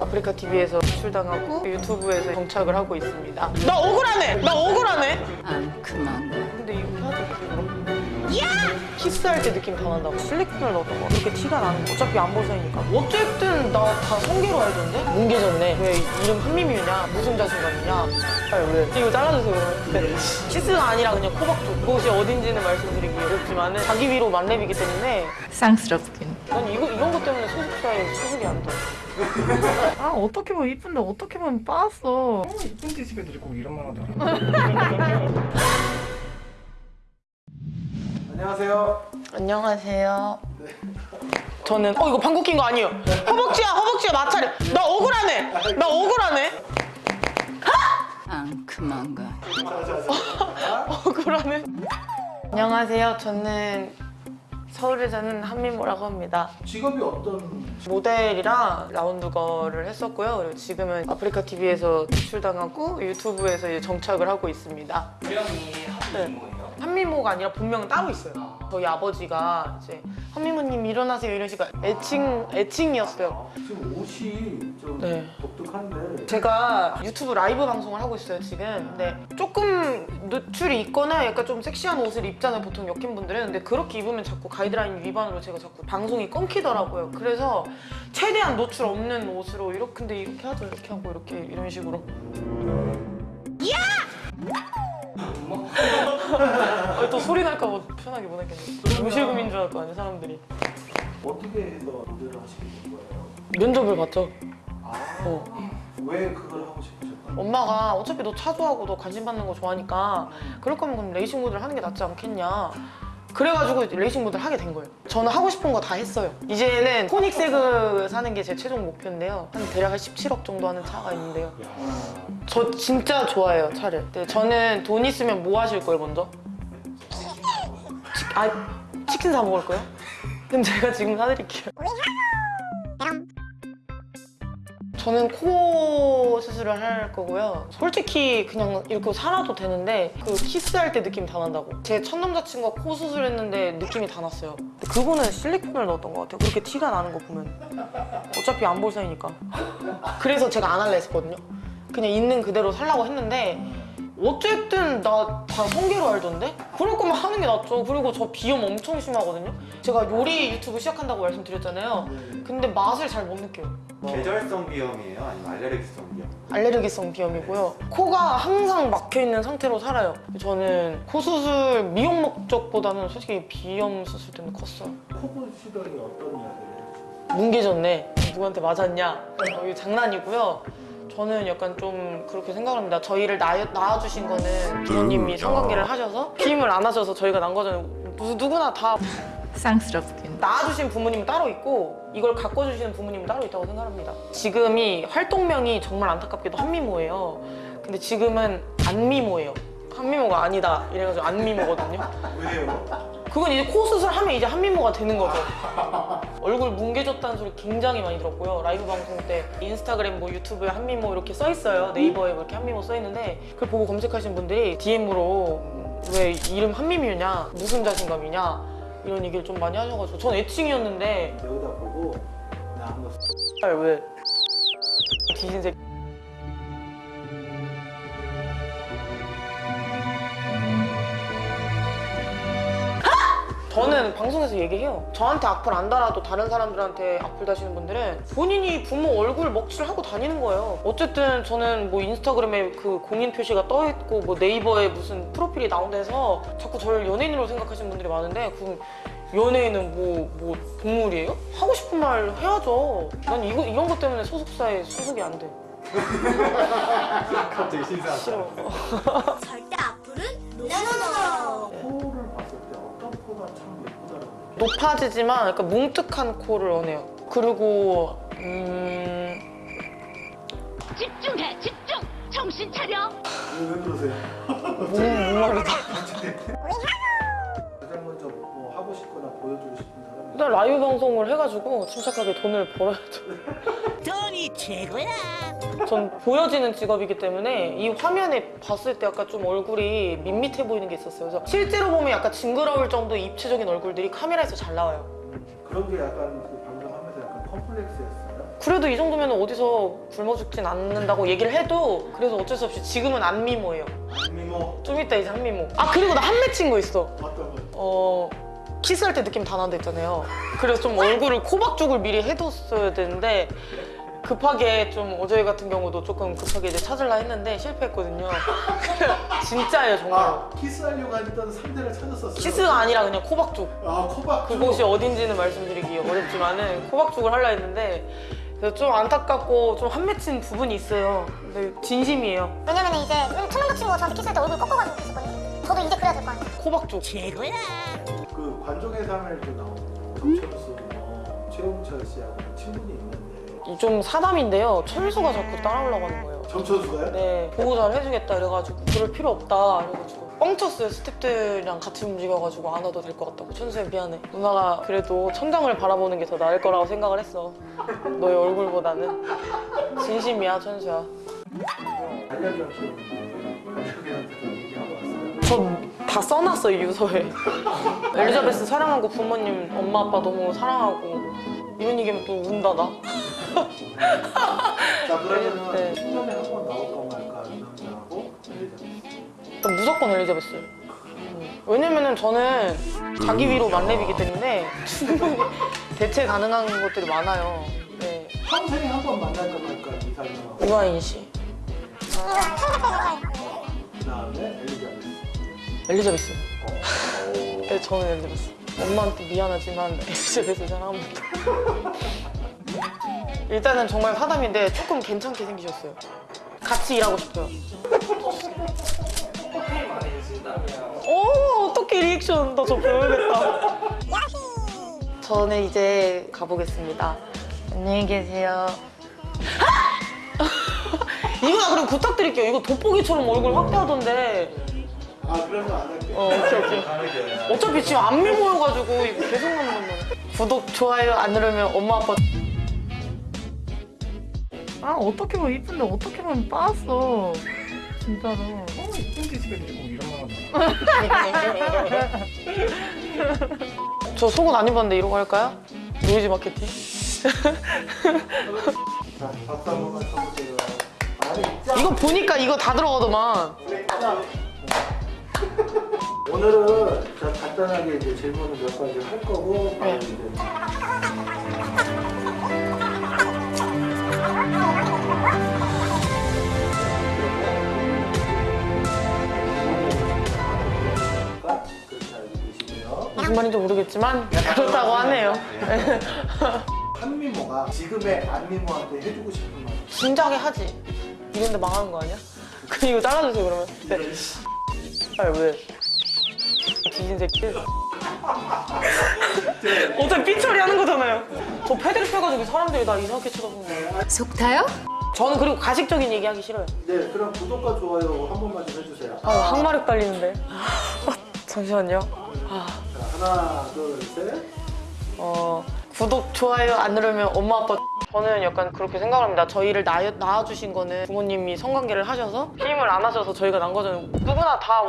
아프리카 TV에서 출당하고 유튜브에서 정착을 하고 있습니다. 나 억울하네. 나 억울하네. 안 그만 가. 근데 이거 하도 야! 키스할 때 느낌 다 난다고 실리콘을 넣었던 거 그렇게 티가 나는 거 어차피 안 보사니까 어쨌든 나 다 성계로 알던데? 뭉개졌네 왜 이름 한미미유냐 무슨 자신감이냐 아니 왜 이거 잘라주세요 그러면 키스가 아니라 그냥 코박 쪽 그곳이 어딘지는 말씀드리기 어렵지만 자기 위로 만렙이기 때문에 쌍스럽긴. 난 이거, 이런 것 때문에 소속사에 소속이 안 돼. 아 어떻게 보면 이쁜데 어떻게 보면 빠았어 이쁜 디스패들이 꼭 이런 말 하더라. 안녕하세요. 안녕하세요. 저는 어 이거 방귀 낀거 아니에요. 허벅지야 허벅지야 마찰이. 나 억울하네. 나 억울하네. 안 그만 가. 억울하네. 안녕하세요. 저는 서울에 사는 한민모라고 합니다. 직업이 어떤? 모델이랑 라운드거를 했었고요. 그리고 지금은 아프리카 TV에서 출당하고 유튜브에서 이제 정착을 하고 있습니다. 분명히 네. 한민모예요. 한민모가 아니라 본명은 따로 있어요. 저희 아버지가 이제 한민모님 일어나세요 이런 식으로 애칭 애칭이었어요. 지금 옷이 좀 네. 독특한데. 제가 유튜브 라이브 방송을 하고 있어요 지금 근데 조금 노출이 있거나 약간 좀 섹시한 옷을 입잖아요 보통 여킨 분들은 근데 그렇게 입으면 자꾸 가이드라인 위반으로 제가 자꾸 방송이 끊기더라고요 그래서 최대한 노출 없는 옷으로 이렇게 근데 이렇게 하죠 이렇게 하고 이렇게 이런 식으로 야! 또 소리 날까 봐 편하게 못 하겠네 무실금인 줄알거 아니야 사람들이 어떻게 해서 모델을 하시게 된 거예요? 면접을 봤죠 아, 어. 왜 그걸 하고 싶으셨나요? 엄마가 어차피 너 차주하고 너 관심 받는 거 좋아하니까 그럴 거면 그럼 레이싱 모델 하는 게 낫지 않겠냐 그래가지고 이제 레이싱 모델 하게 된 거예요. 저는 하고 싶은 거 다 했어요. 이제는 코닉 세그 사는 게 제 최종 목표인데요. 한 대략 한 17억 정도 하는 차가 있는데요. 저 진짜 좋아해요 차를. 근데 저는 돈 있으면 뭐 하실 거예요 먼저? 치, 아 치킨 사 먹을 거예요? 그럼 제가 지금 사드릴게요 저는 코 수술을 할 거고요. 솔직히 그냥 이렇게 살아도 되는데 그 키스할 때 느낌 다 난다고. 제 첫 남자친구가 코 수술했는데 느낌이 다 났어요. 그거는 실리콘을 넣었던 것 같아요. 그렇게 티가 나는 거 보면. 어차피 안 볼 사이니까. 그래서 제가 안 할래 했거든요. 그냥 있는 그대로 살라고 했는데 어쨌든 나 다 성계로 알던데? 그럴 거면 하는 게 낫죠. 그리고 저 비염 엄청 심하거든요. 제가 요리 유튜브 시작한다고 말씀드렸잖아요. 근데 맛을 잘 못 느껴요. 계절성 비염이에요? 아니면 알레르기성 비염? 알레르기성 비염이고요. 코가 항상 막혀 있는 상태로 살아요. 저는 코 수술 미용 목적보다는 솔직히 비염 수술 때문에 컸어요. 코 보시더니 어떤 이야기를 해주세요? 뭉개졌네. 누구한테 맞았냐? 어, 이거 장난이고요. 저는 약간 좀 그렇게 생각합니다. 저희를 낳아, 낳아 주신 거는 부모님이 성관계를 하셔서 피임을 안 하셔서 저희가 난 거잖아요. 누, 누구나 다 쌍스럽긴. 낳아주신 부모님은 따로 있고 이걸 가꿔주시는 부모님은 따로 있다고 생각합니다. 지금이 활동명이 정말 안타깝게도 한미모예요. 근데 지금은 안미모예요. 한미모가 아니다 이래가지고 안미모거든요. 왜요? 그건 이제 코 수술하면 이제 한미모가 되는 거죠. 얼굴 뭉개졌다는 소리 굉장히 많이 들었고요. 라이브 방송 때 인스타그램 뭐 유튜브에 한미모 이렇게 써 있어요. 네이버에 뭐 이렇게 한미모 써 있는데 그걸 보고 검색하신 분들이 DM으로 왜 이름 한미미유냐 무슨 자신감이냐 이런 얘기를 좀 많이 하셔가지고 전 애칭이었는데 여기다 보고 나 한번 알 왜? 뒤진 새끼. 저는 방송에서 얘기해요. 저한테 악플 안 달아도 다른 사람들한테 악플 다시는 분들은 본인이 부모 얼굴 먹칠하고 다니는 거예요. 어쨌든 저는 뭐 인스타그램에 그 공인 표시가 떠 있고 뭐 네이버에 무슨 프로필이 나온다 해서 자꾸 저를 연예인으로 생각하시는 분들이 많은데 그 연예인은 뭐, 뭐 동물이에요? 하고 싶은 말 해야죠. 난 이거, 이런 것 때문에 소속사에 소속이 안 돼. 갑자기 신사하다 싫어. 높아지지만 약간 뭉툭한 코를 원해요. 그리고 음... 집중해 집중 정신 차려 왜, 왜 그러세요? 목, 목마르다. 가장 먼저 뭐 하고 싶거나 보여주고 싶은 사람이 일단 라이브 방송을 해가지고 침착하게 돈을 벌어야죠. 최고야 전 보여지는 직업이기 때문에 이 화면에 봤을 때 약간 좀 얼굴이 밋밋해 보이는 게 있었어요. 그래서 실제로 보면 약간 징그러울 정도의 입체적인 얼굴들이 카메라에서 잘 나와요. 그런 게 약간 그 방송하면서 약간 컴플렉스였어요. 그래도 이 정도면 어디서 굶어 죽진 않는다고 얘기를 해도 그래서 어쩔 수 없이 지금은 안 미모예요. 미모 좀 이따 이제 한 미모. 아 그리고 나 한 맺힌 거 있어. 어떤 거? 어 키스할 때 느낌 다 난다 했잖아요. 그래서 좀 얼굴을 코박죽을 미리 해뒀어야 되는데 급하게 좀 어제 같은 경우도 조금 급하게 이제 찾으려 했는데 실패했거든요. 진짜예요 정말. 아 키스하려고 했던 상대를 찾았었어요. 키스가 아니라 그냥 코박죽. 아 코박. 그곳이 어딘지는 말씀드리기 어렵지만은 코박죽을 하려 했는데 그래서 좀 안타깝고 좀 한 맺힌 부분이 있어요. 근데 진심이에요. 왜냐면 이제 천남자 친구가 저한테 키스할 때 얼굴 꺾어가지고 키스했거든요. 저도 이제 그래야 될 거 아니에요. 코박죽. 최고야. 그 관종의 삶에도 나오는 정철수, 뭐 최홍철 씨하고 친분이 있는데 좀 사담인데요. 철수가 자꾸 따라오려고 하는 거예요. 정철수가요? 네, 보고 잘 해주겠다 이래가지고 그럴 필요 없다 이래가지고 뻥쳤어요 스탭들이랑 같이 움직여가지고 안 와도 될 것 같다고 천수야 미안해 누나가 그래도 천장을 바라보는 게 더 나을 거라고 생각을 했어 너의 얼굴보다는 진심이야 천수야. 전 다 써놨어요 유서에 엘리자베스 사랑하고 부모님 엄마 아빠 너무 사랑하고 이런 얘기하면 또 운다 나 자 그러면은 네. 10년에 한 번 나올까 말까 이 남자하고 엘리자베스. 전 무조건 엘리자베스 음. 왜냐면은 저는 자기 위로 만렙이기 때문에 충분히 대체 가능한 것들이 많아요 네. 평생에 한 번 만날까 말까 이 사람하고 유아인 씨 그 다음에 엘리자베스. 엘리자베스 네, 저는 엘리자베스 엄마한테 미안하지만 엘리자베스 사랑합니다 일단은 정말 사담인데 조금 괜찮게 생기셨어요. 같이 일하고 싶어요. 오 어떻게 리액션 나 저 배워야겠다. 저는 이제 가보겠습니다. 안녕히 계세요. 이거 나 그럼 부탁드릴게요. 이거 돋보기처럼 얼굴 확대하던데 아 그런 거 안 할게. 어 오케이 오케이 어차피 지금 안 미모여가지고 이거 계속 나는 건데 구독 좋아요 안 누르면 엄마 아빠 아 어떻게 보면 이쁜데 어떻게 보면 빠았어. 진짜로. 저 속옷 안 입었는데 이러고 할까요? 노이즈 마케팅 자 박수 한 번만 쳐보세요. 이거 보니까 이거 다 들어가더만 오늘은 자 간단하게 이제 질문을 몇 가지 할 거고 네. 무슨 말인지 모르겠지만 그렇다고 하네요 한미모가 지금의 안미모한테 해주고 싶은 말. 진작에 하지 이런데 망하는 거 아니야? 이거 잘라주세요 그러면 네. 아 왜? 뒤진 새끼. 어차피 삐처리 하는 거잖아요. 저 패드립 펴가지고 사람들이 나 이상하게 쳐다보는 거예요. 속 타요? 저는 그리고 가식적인 얘기 하기 싫어요. 네, 그럼 구독과 좋아요 한 번만 좀 해주세요. 아 항마력 달리는데. 잠시만요. 아, 자, 하나, 둘, 셋. 어, 구독, 좋아요 안 누르면 엄마 아빠 저는 약간 그렇게 생각 합니다. 저희를 낳아, 낳아주신 거는 부모님이 성관계를 하셔서 힘을 안 하셔서 저희가 난 거잖아요 누구나 다